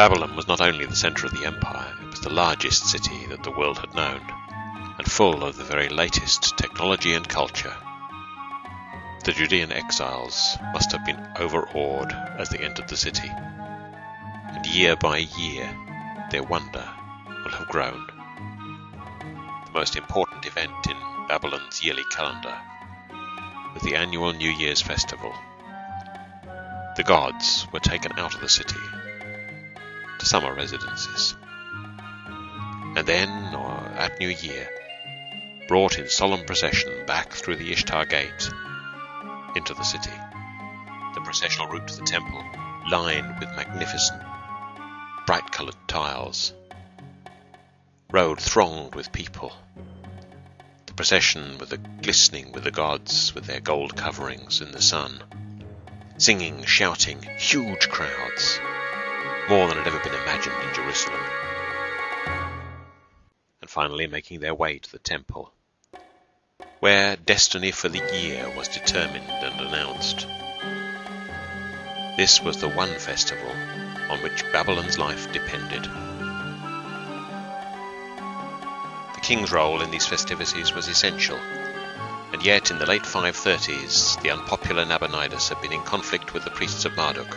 Babylon was not only the center of the empire, it was the largest city that the world had known, and full of the very latest technology and culture. The Judean exiles must have been overawed as they entered the city, and year by year their wonder will have grown. The most important event in Babylon's yearly calendar was the annual New Year's festival. The gods were taken out of the city summer residences, and then, at New Year, brought in solemn procession back through the Ishtar Gate into the city. The processional route to the temple, lined with magnificent, bright-coloured tiles. Road thronged with people. The procession with the glistening with the gods with their gold coverings in the sun. Singing, shouting, huge crowds. More than had ever been imagined in Jerusalem. And finally making their way to the temple where destiny for the year was determined and announced. This was the one festival on which Babylon's life depended. The king's role in these festivities was essential, and yet in the late 530s the unpopular Nabonidus had been in conflict with the priests of Marduk,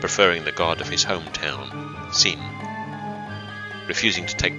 preferring the god of his hometown, Sin, refusing to take